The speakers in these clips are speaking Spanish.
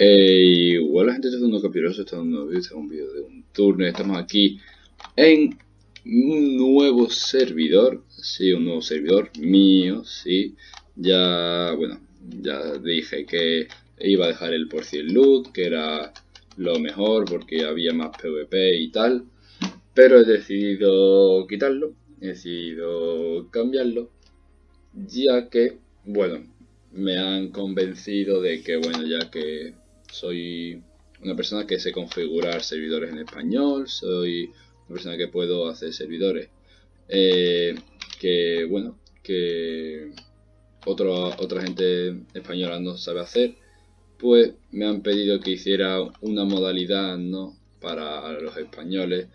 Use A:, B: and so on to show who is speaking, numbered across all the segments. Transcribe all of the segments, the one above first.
A: Eh, igual la gente está dando capiroso, está dando vídeo, un vídeo de un turno. Estamos aquí en un nuevo servidor, sí, un nuevo servidor mío, sí. Ya, bueno, ya dije que iba a dejar el por cien loot, que era lo mejor porque había más PvP y tal. Pero he decidido quitarlo, he decidido cambiarlo, ya que, bueno, me han convencido de que, bueno, ya que soy una persona que sé configurar servidores en español, soy una persona que puedo hacer servidores eh, que, bueno, que otra gente española no sabe hacer, pues me han pedido que hiciera una modalidad, ¿no? Para los españoles,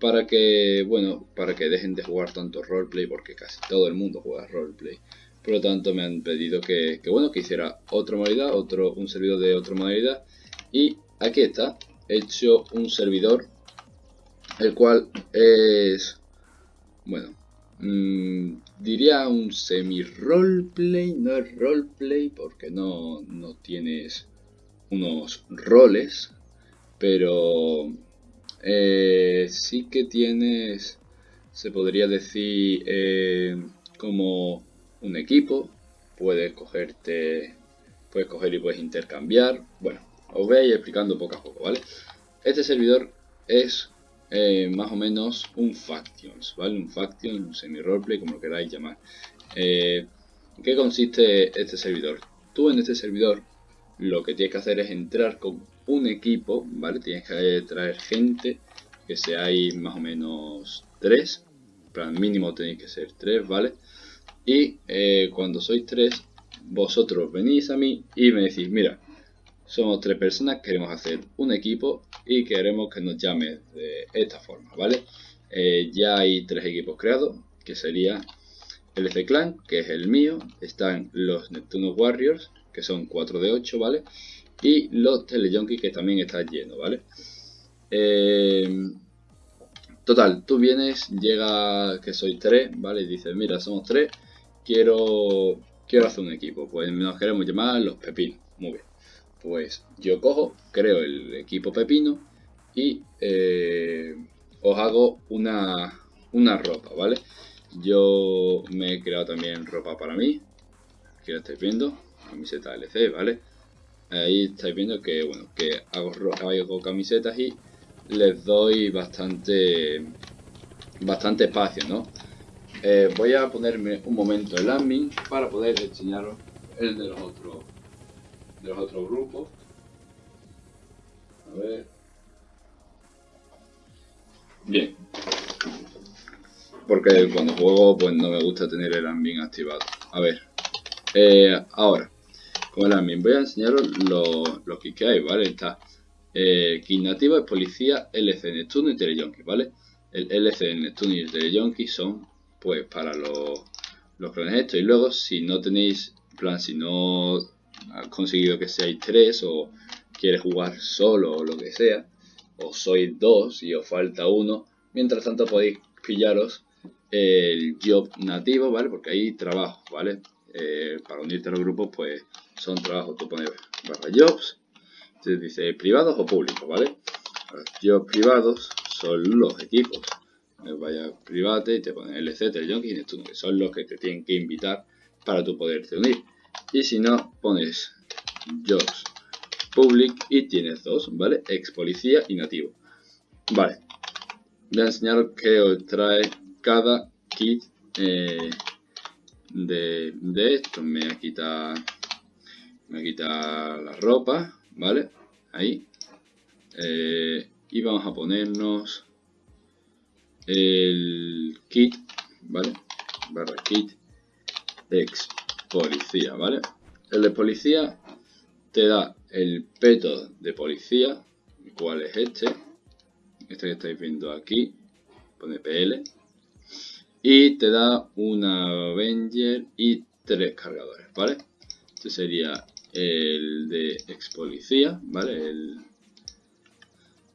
A: para que, bueno, para que dejen de jugar tanto roleplay, porque casi todo el mundo juega roleplay. Por lo tanto, me han pedido que, bueno, que hiciera otra modalidad, otro, un servidor de otra modalidad. Y aquí está, he hecho un servidor, el cual es, bueno, mmm, diría un semi-roleplay, no es roleplay porque no, no tienes unos roles, pero eh, sí que tienes, se podría decir, eh, como un equipo, puedes cogerte, puedes coger y puedes intercambiar. Bueno, os voy a ir explicando poco a poco, ¿vale? Este servidor es eh, más o menos un Factions, ¿vale? Un Faction, un semi-roleplay, como lo queráis llamar. Eh, ¿En qué consiste este servidor? Tú en este servidor lo que tienes que hacer es entrar con un equipo, ¿vale? Tienes que traer gente, que seáis más o menos tres, plan mínimo tenéis que ser tres, ¿vale? Y eh, cuando sois tres, vosotros venís a mí y me decís, mira, somos tres personas, queremos hacer un equipo y queremos que nos llame de esta forma, ¿vale? Eh, ya hay tres equipos creados, que sería el FC Clan, que es el mío, están los Neptuno Warriors, que son 4 de 8, ¿vale? Y los Telejunkies, que también está lleno, ¿vale? Eh, total, tú vienes, llega que soy 3, ¿vale? Y dices, mira, somos 3, quiero, quiero hacer un equipo. Pues nos queremos llamar los Pepinos. Muy bien. Pues yo cojo, creo el equipo Pepino y eh, os hago una, una ropa, ¿vale? Yo me he creado también ropa para mí. Aquí lo estáis viendo. Camiseta LC, ¿vale? Ahí estáis viendo que, bueno, que hago, hago camisetas y les doy bastante bastante espacio, ¿no? Eh, voy a ponerme un momento el admin para poder enseñaros el de los otros de los otros grupos. A ver. Bien. Porque cuando juego pues no me gusta tener el admin activado. A ver. Eh, ahora, con el admin voy a enseñaros los, kits que hay, ¿vale? Está eh, kit nativo es policía, LC, Neptuno y Telejunkie, ¿vale? El LC, Neptuno y el son pues para los, los clones estos. Y luego si no tenéis, plan, si no has conseguido que seáis tres o quieres jugar solo o lo que sea, o sois dos y os falta uno, mientras tanto podéis pillaros el job nativo, ¿vale? Porque hay trabajo, ¿vale? Eh, para unirte a los grupos, pues son trabajos, tú pones barra jobs, te dice privados o públicos, ¿vale? Los jobs privados son los equipos. Vaya private y te ponen LC, Telejunkie y Neptuno, que son los que te tienen que invitar para tú poderte unir. Y si no, pones jobs public y tienes dos, ¿vale? Ex policía y nativo. Vale. Voy a enseñaros que os trae cada kit eh, de, de, esto. Me voy a quitar, me la ropa, ¿vale? Ahí. Eh, y vamos a ponernos el kit, ¿vale? Barra kit ex policía, ¿vale? El de policía te da el peto de policía, cuál es este, este que estáis viendo aquí, pone PL, y te da una Avenger y tres cargadores, ¿vale? Este sería el de ex policía, ¿vale? El,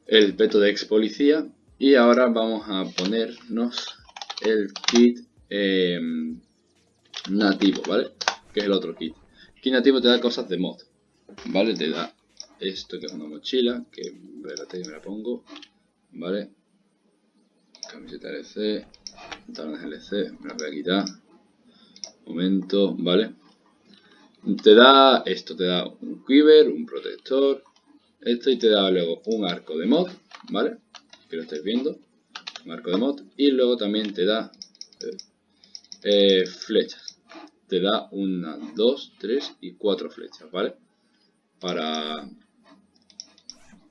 A: el peto de ex policía. Y ahora vamos a ponernos el kit eh, nativo, ¿vale? Que es el otro kit. Kit nativo te da cosas de mod, ¿vale? Te da esto que es una mochila, que espérate que me la pongo, ¿vale? Camiseta LC, pantalones LC, me la voy a quitar, momento, ¿vale? Te da esto, te da un quiver, un protector, esto y te da luego un arco de mod, ¿vale? Que lo estáis viendo, un arco de mod, y luego también te da eh, flechas. Te da una, dos, tres y cuatro flechas, ¿vale? Para,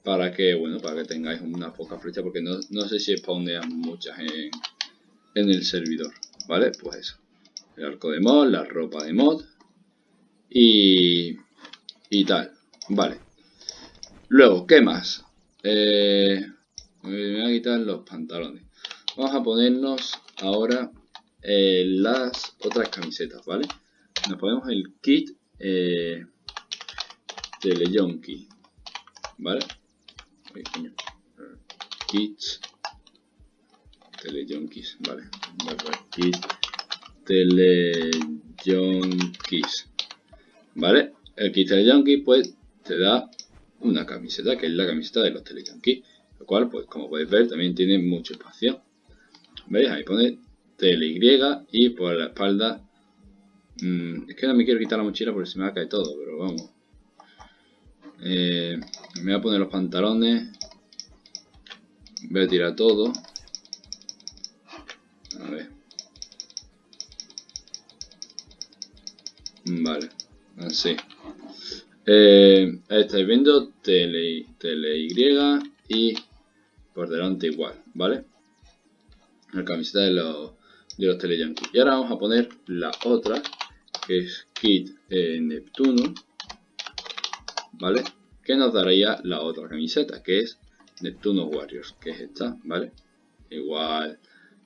A: para que, bueno, para que tengáis una poca flecha, porque no, no sé si spawnean muchas en, en el servidor, ¿vale? Pues eso. El arco de mod, la ropa de mod y, y tal, ¿vale? Luego, ¿qué más? Eh, me voy a quitar los pantalones. Vamos a ponernos ahora eh, las otras camisetas, ¿vale? Nos ponemos el kit eh, ¿vale? Kits Teleyonkis, ¿vale? Kit Teleyonkis, ¿vale? El kit Teleyonki pues te da una camiseta, que es la camiseta de los Teleyonki, lo cual, pues como podéis ver, también tiene mucho espacio. ¿Veis? Ahí pone TLY y por la espalda... Mmm, es que no me quiero quitar la mochila porque se me va a caer todo, pero vamos. Eh, me voy a poner los pantalones. Voy a tirar todo. A ver. Vale, así. Eh, estáis viendo tele, tele y por delante igual, ¿vale? La camiseta de los, de los Teleyankees. Y ahora vamos a poner la otra, que es Kit eh, Neptuno, ¿vale? Que nos daría la otra camiseta, que es Neptuno Warriors, que es esta, ¿vale? Igual,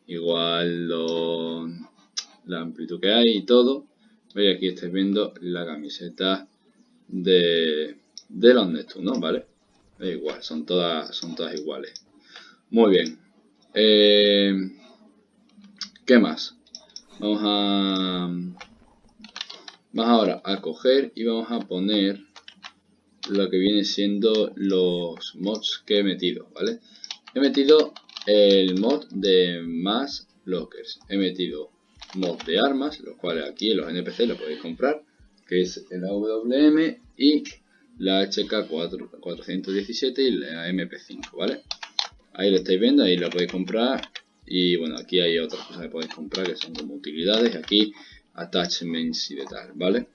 A: igual lo, la amplitud que hay y todo. Veis aquí estáis viendo la camiseta de, de los Neptunos, ¿vale? Es igual, son todas, son todas iguales. Muy bien. Eh, ¿Qué más? Vamos a... Vamos ahora a coger y vamos a poner lo que viene siendo los mods que he metido, ¿vale? He metido el mod de más lockers. He metido mod de armas, los cuales aquí en los NPC lo podéis comprar, que es el AWM y la HK417 y la MP5, ¿vale? Ahí lo estáis viendo, ahí lo podéis comprar. Y bueno, aquí hay otras cosas que podéis comprar que son como utilidades. Aquí attachments y de tal, ¿vale?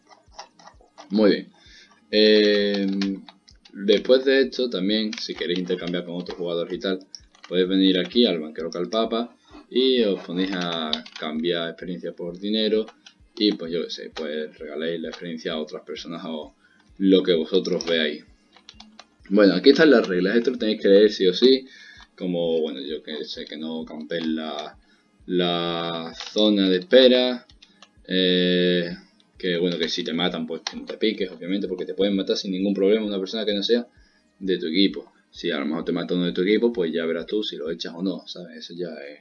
A: Muy bien. Eh, después de esto, también, si queréis intercambiar con otros jugadores y tal, podéis venir aquí al banquero Calpapa y os ponéis a cambiar experiencia por dinero. Y pues yo qué sé, pues regaléis la experiencia a otras personas o lo que vosotros veáis. Bueno, aquí están las reglas. Esto lo tenéis que leer sí o sí como, bueno, yo que sé que no campen la, la zona de espera, eh, que bueno, que si te matan, pues no te piques, obviamente, porque te pueden matar sin ningún problema una persona que no sea de tu equipo. Si a lo mejor te mata uno de tu equipo, pues ya verás tú si lo echas o no, ¿sabes? Eso ya es,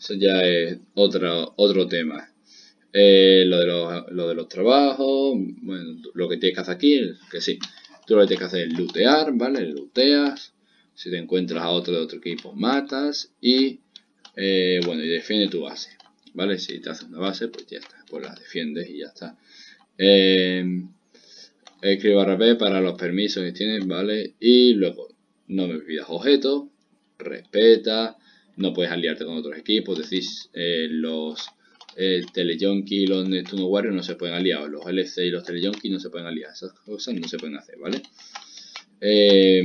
A: eso ya es otro, otro tema. Eh, lo, de los, lo de los trabajos, bueno, lo que tienes que hacer aquí, que sí, tú lo que tienes que hacer es lootear, ¿vale? Looteas, si te encuentras a otro de otro equipo, matas y, eh, bueno, y defiende tu base. ¿Vale? Si te haces una base, pues ya está. Pues la defiendes y ya está. Eh, escribe barra B para los permisos que tienes, ¿vale? Y luego, no me pidas objetos, respeta, no puedes aliarte con otros equipos, decís, eh, los eh, y los Neptuno Warriors no se pueden aliar, los LC y los Teleyonki no se pueden aliar, esas cosas no se pueden hacer, ¿vale? Eh,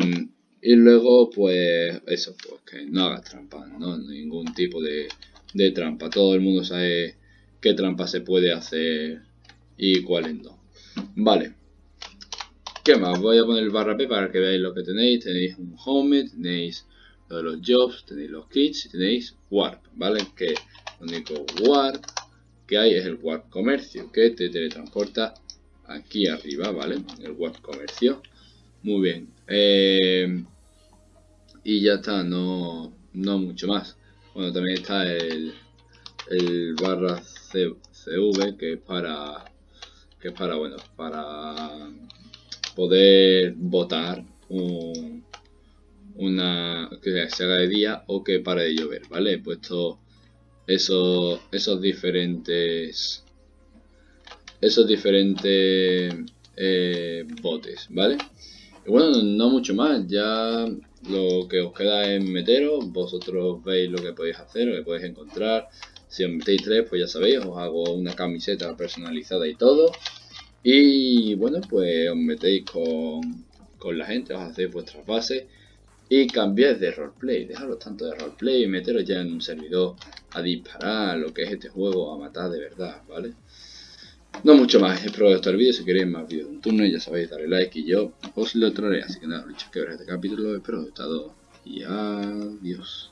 A: y luego, pues, eso, pues que no hagas trampa, ¿no? Ningún tipo de, de trampa. Todo el mundo sabe qué trampa se puede hacer y cuáles no. Vale. ¿Qué más? Voy a poner el barra P para que veáis lo que tenéis. Tenéis un home, tenéis lo los jobs, tenéis los kits y tenéis warp, ¿vale? Que lo único warp que hay es el warp comercio, que te teletransporta aquí arriba, ¿vale? El warp comercio. Muy bien. Eh, y ya está, no, no mucho más. Bueno, también está el, barra CV que es para que es para bueno para poder votar una que se haga de día o que pare de llover, ¿vale? He puesto esos, esos diferentes esos diferentes eh, botes, ¿vale? Y bueno, no mucho más, ya lo que os queda es meteros, vosotros veis lo que podéis hacer, lo que podéis encontrar. Si os metéis tres, pues ya sabéis, os hago una camiseta personalizada y todo. Y bueno, pues os metéis con, con la gente, os hacéis vuestras bases y cambiáis de roleplay. Dejaros tanto de roleplay y meteros ya en un servidor a disparar lo que es este juego, a matar de verdad, ¿vale? No mucho más, espero que os el vídeo, si queréis más vídeos de un turno ya sabéis, darle like y yo os lo traeré. Así que nada, dicho que ver este capítulo, espero que os haya gustado y adiós.